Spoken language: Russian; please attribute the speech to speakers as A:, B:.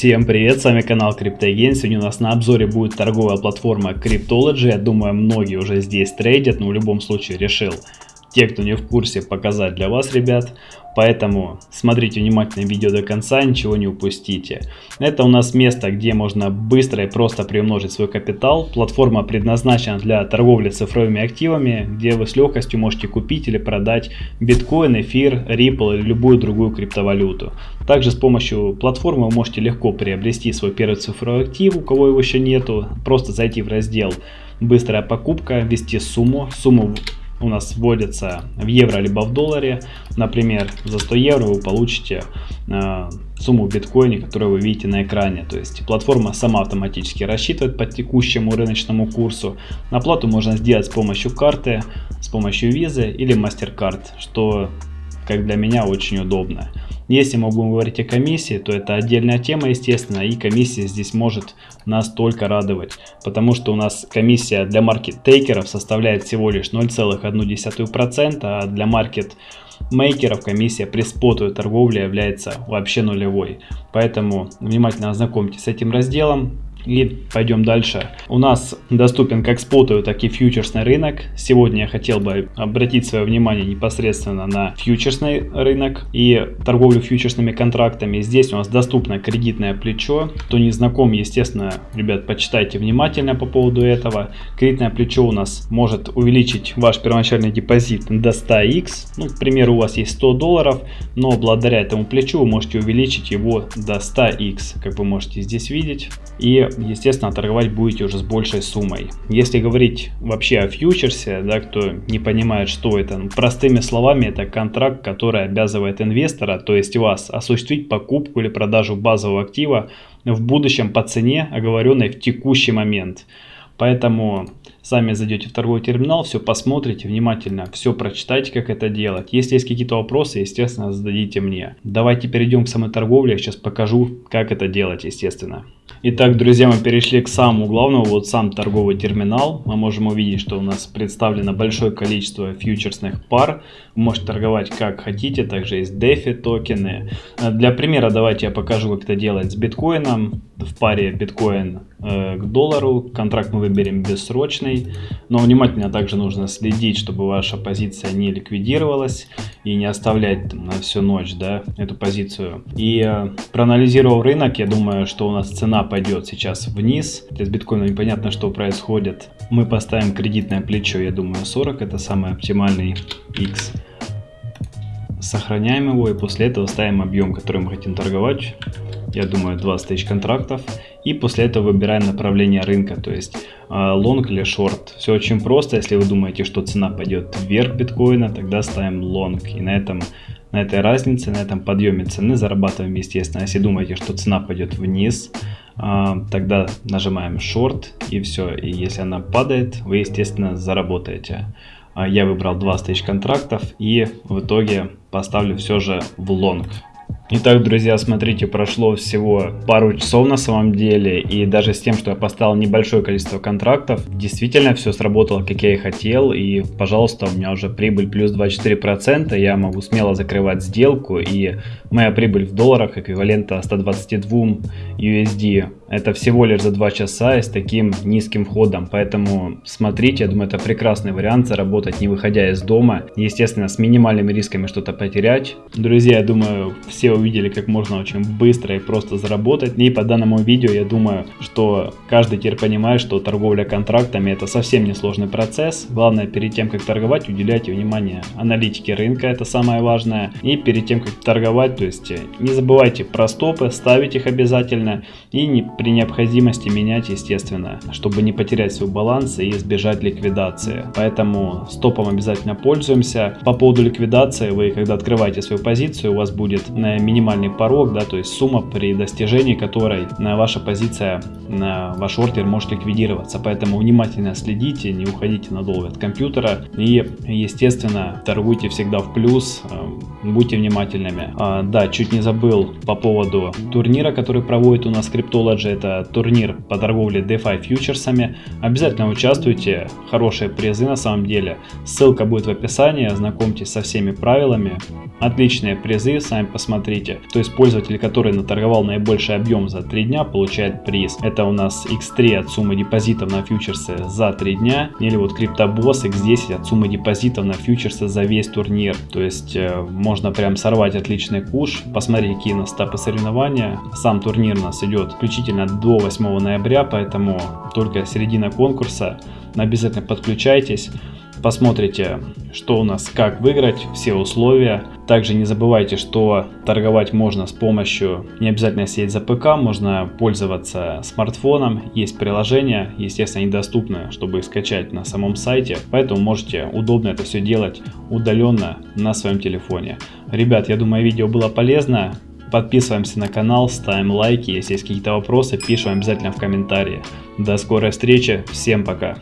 A: Всем привет, с вами канал CryptoGain. Сегодня у нас на обзоре будет торговая платформа Cryptology. Я думаю, многие уже здесь трейдят, но в любом случае решил те, кто не в курсе, показать для вас, ребят. Поэтому смотрите внимательно видео до конца, ничего не упустите. Это у нас место, где можно быстро и просто приумножить свой капитал. Платформа предназначена для торговли цифровыми активами, где вы с легкостью можете купить или продать биткоин, эфир, Ripple или любую другую криптовалюту. Также с помощью платформы вы можете легко приобрести свой первый цифровой актив, у кого его еще нету. Просто зайти в раздел «Быстрая покупка», ввести сумму, сумму у нас вводится в евро либо в долларе. Например, за 100 евро вы получите э, сумму в биткоине, которую вы видите на экране. То есть платформа сама автоматически рассчитывает по текущему рыночному курсу. Оплату можно сделать с помощью карты, с помощью визы или MasterCard, что как для меня очень удобно. Если мы будем говорить о комиссии, то это отдельная тема, естественно, и комиссия здесь может нас только радовать, потому что у нас комиссия для маркет-тейкеров составляет всего лишь 0,1%, а для маркет мейкеров комиссия при спотовой торговле является вообще нулевой. Поэтому внимательно ознакомьтесь с этим разделом. И пойдем дальше. У нас доступен как спотовый, так и фьючерсный рынок. Сегодня я хотел бы обратить свое внимание непосредственно на фьючерсный рынок и торговлю фьючерсными контрактами. Здесь у нас доступно кредитное плечо. Кто не знаком, естественно, ребят, почитайте внимательно по поводу этого. Кредитное плечо у нас может увеличить ваш первоначальный депозит до 100x. Ну, к примеру, у вас есть 100 долларов, но благодаря этому плечу вы можете увеличить его до 100x, как вы можете здесь видеть. И естественно, торговать будете уже с большей суммой. Если говорить вообще о фьючерсе, да, кто не понимает, что это, ну, простыми словами, это контракт, который обязывает инвестора, то есть вас, осуществить покупку или продажу базового актива в будущем по цене, оговоренной в текущий момент. Поэтому сами зайдете в торговый терминал, все посмотрите внимательно, все прочитайте, как это делать. Если есть какие-то вопросы, естественно, зададите мне. Давайте перейдем к самой торговле, я сейчас покажу, как это делать, естественно. Итак, друзья, мы перешли к самому главному, вот сам торговый терминал. Мы можем увидеть, что у нас представлено большое количество фьючерсных пар. Вы можете торговать как хотите, также есть DeFi токены. Для примера давайте я покажу, как это делать с биткоином. В паре биткоин э, к доллару. Контракт мы выберем бессрочный. Но внимательно также нужно следить, чтобы ваша позиция не ликвидировалась и не оставлять там, на всю ночь да, эту позицию. И э, проанализировав рынок, я думаю, что у нас цена пойдет сейчас вниз. С биткоином непонятно, что происходит. Мы поставим кредитное плечо, я думаю, 40. Это самый оптимальный X. Сохраняем его и после этого ставим объем, который мы хотим торговать. Я думаю, 20 тысяч контрактов. И после этого выбираем направление рынка, то есть long или short. Все очень просто. Если вы думаете, что цена пойдет вверх биткоина, тогда ставим long. И на этом на этой разнице, на этом подъеме цены зарабатываем, естественно. Если думаете, что цена пойдет вниз, а, тогда нажимаем short и все. И если она падает, вы, естественно, заработаете. А, я выбрал 20 тысяч контрактов и в итоге поставлю все же в лонг. Итак, друзья, смотрите, прошло всего пару часов на самом деле, и даже с тем, что я поставил небольшое количество контрактов, действительно все сработало, как я и хотел, и, пожалуйста, у меня уже прибыль плюс 24%, я могу смело закрывать сделку, и моя прибыль в долларах эквивалента 122 USD. Это всего лишь за 2 часа и с таким низким входом, поэтому смотрите, я думаю, это прекрасный вариант заработать, не выходя из дома, естественно, с минимальными рисками что-то потерять. Друзья, я думаю, все увидели, как можно очень быстро и просто заработать. И по данному видео я думаю, что каждый теперь понимает, что торговля контрактами это совсем не сложный процесс. Главное перед тем, как торговать, уделяйте внимание аналитике рынка, это самое важное. И перед тем, как торговать, то есть не забывайте про стопы, ставить их обязательно. И не, при необходимости менять, естественно, чтобы не потерять свой баланс и избежать ликвидации. Поэтому стопом обязательно пользуемся. По поводу ликвидации, вы когда открываете свою позицию, у вас будет на минимальный порог, да, то есть сумма, при достижении которой на ваша позиция, на ваш ордер может ликвидироваться. Поэтому внимательно следите, не уходите надолго от компьютера и, естественно, торгуйте всегда в плюс, э, будьте внимательными. А, да, чуть не забыл по поводу турнира, который проводит у нас Cryptology, это турнир по торговле DeFi фьючерсами. Обязательно участвуйте, хорошие призы на самом деле. Ссылка будет в описании, ознакомьтесь со всеми правилами. Отличные призы, сами посмотрите. То есть пользователь, который наторговал наибольший объем за 3 дня, получает приз. Это у нас X3 от суммы депозитов на фьючерсы за 3 дня. Или вот CryptoBoss X10 от суммы депозитов на фьючерсы за весь турнир. То есть э, можно прям сорвать отличный куш. Посмотреть, какие у нас этапы соревнования. Сам турнир у нас идет исключительно до 8 ноября, поэтому только середина конкурса. Обязательно подключайтесь посмотрите, что у нас, как выиграть, все условия. Также не забывайте, что торговать можно с помощью, не обязательно сидеть за ПК, можно пользоваться смартфоном, есть приложения, естественно, они чтобы их скачать на самом сайте, поэтому можете удобно это все делать удаленно на своем телефоне. Ребят, я думаю, видео было полезно. Подписываемся на канал, ставим лайки, если есть какие-то вопросы, пишем обязательно в комментарии. До скорой встречи, всем пока!